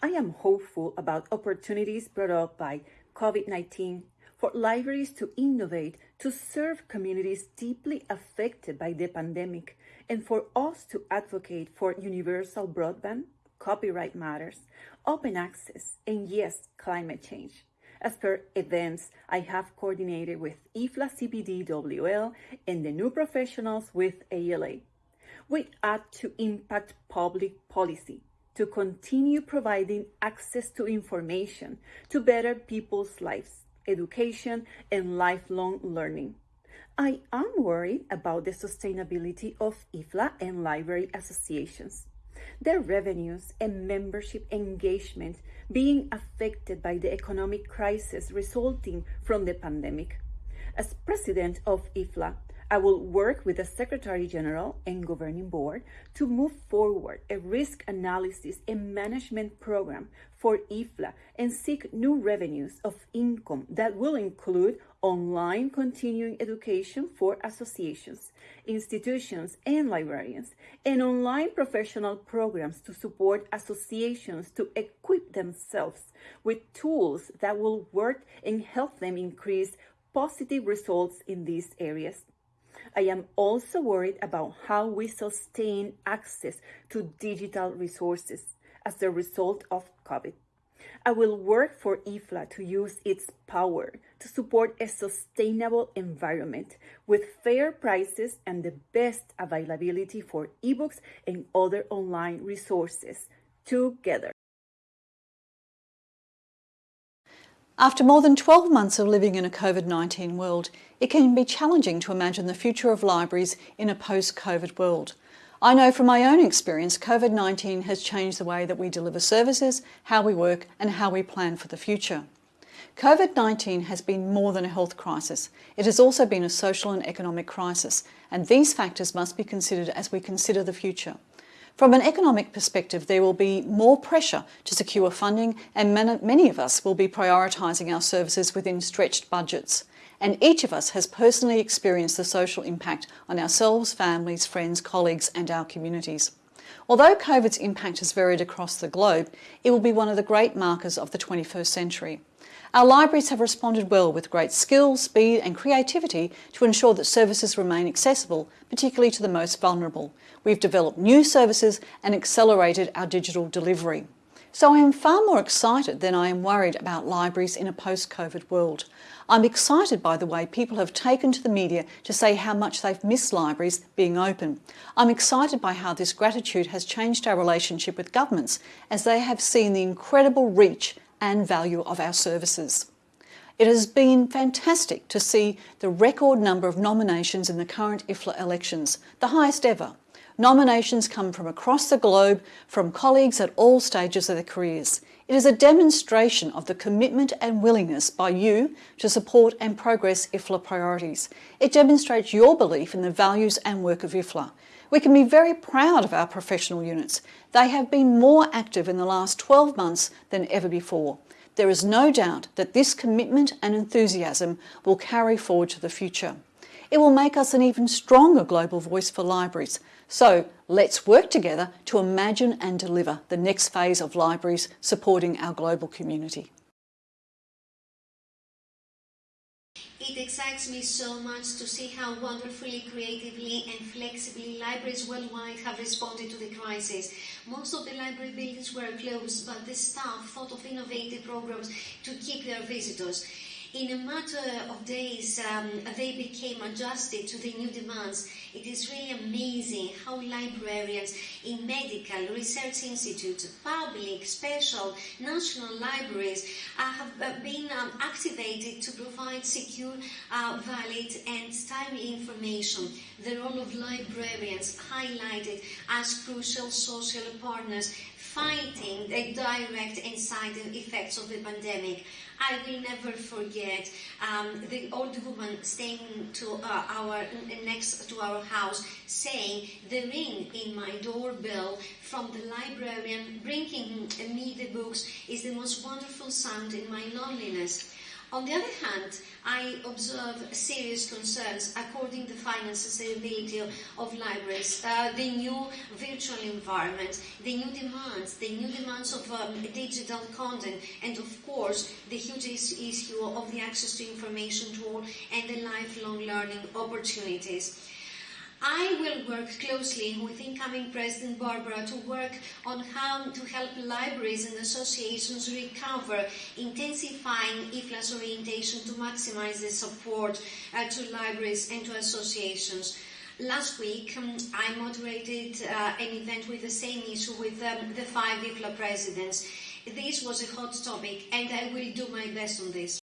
I am hopeful about opportunities brought up by COVID-19 for libraries to innovate to serve communities deeply affected by the pandemic and for us to advocate for universal broadband, copyright matters, open access, and yes, climate change. As per events I have coordinated with IFLA CPD-WL and the new professionals with ALA. We add to impact public policy to continue providing access to information to better people's lives, education, and lifelong learning. I am worried about the sustainability of IFLA and library associations, their revenues and membership engagement being affected by the economic crisis resulting from the pandemic. As president of IFLA, I will work with the Secretary General and Governing Board to move forward a risk analysis and management program for IFLA and seek new revenues of income that will include online continuing education for associations, institutions, and librarians, and online professional programs to support associations to equip themselves with tools that will work and help them increase positive results in these areas. I am also worried about how we sustain access to digital resources as a result of COVID. I will work for IFLA to use its power to support a sustainable environment with fair prices and the best availability for ebooks and other online resources together. After more than 12 months of living in a COVID-19 world, it can be challenging to imagine the future of libraries in a post-COVID world. I know from my own experience, COVID-19 has changed the way that we deliver services, how we work and how we plan for the future. COVID-19 has been more than a health crisis. It has also been a social and economic crisis, and these factors must be considered as we consider the future. From an economic perspective, there will be more pressure to secure funding and many of us will be prioritising our services within stretched budgets. And each of us has personally experienced the social impact on ourselves, families, friends, colleagues and our communities. Although COVID's impact has varied across the globe, it will be one of the great markers of the 21st century. Our libraries have responded well with great skill, speed and creativity to ensure that services remain accessible, particularly to the most vulnerable. We've developed new services and accelerated our digital delivery. So I am far more excited than I am worried about libraries in a post-COVID world. I'm excited by the way people have taken to the media to say how much they've missed libraries being open. I'm excited by how this gratitude has changed our relationship with governments as they have seen the incredible reach and value of our services. It has been fantastic to see the record number of nominations in the current IFLA elections, the highest ever. Nominations come from across the globe from colleagues at all stages of their careers. It is a demonstration of the commitment and willingness by you to support and progress IFLA priorities. It demonstrates your belief in the values and work of IFLA. We can be very proud of our professional units. They have been more active in the last 12 months than ever before. There is no doubt that this commitment and enthusiasm will carry forward to the future. It will make us an even stronger global voice for libraries. So let's work together to imagine and deliver the next phase of libraries supporting our global community. It excites me so much to see how wonderfully, creatively and flexibly libraries worldwide have responded to the crisis. Most of the library buildings were closed, but the staff thought of innovative programs to keep their visitors. In a matter of days, um, they became adjusted to the new demands. It is really amazing how librarians in medical, research institutes, public, special, national libraries uh, have been um, activated to provide secure, uh, valid and information. The role of librarians highlighted as crucial social partners fighting the direct and silent effects of the pandemic. I will never forget um, the old woman staying to uh, our next to our house saying the ring in my doorbell from the librarian bringing me the books is the most wonderful sound in my loneliness. On the other hand, I observe serious concerns according to the finance sustainability of libraries, uh, the new virtual environment, the new demands, the new demands of um, digital content, and of course, the huge issue of the access to information to all and the lifelong learning opportunities. I will work closely with incoming President Barbara to work on how to help libraries and associations recover, intensifying IFLA's orientation to maximize the support uh, to libraries and to associations. Last week, um, I moderated uh, an event with the same issue with um, the five IFLA presidents. This was a hot topic, and I will do my best on this.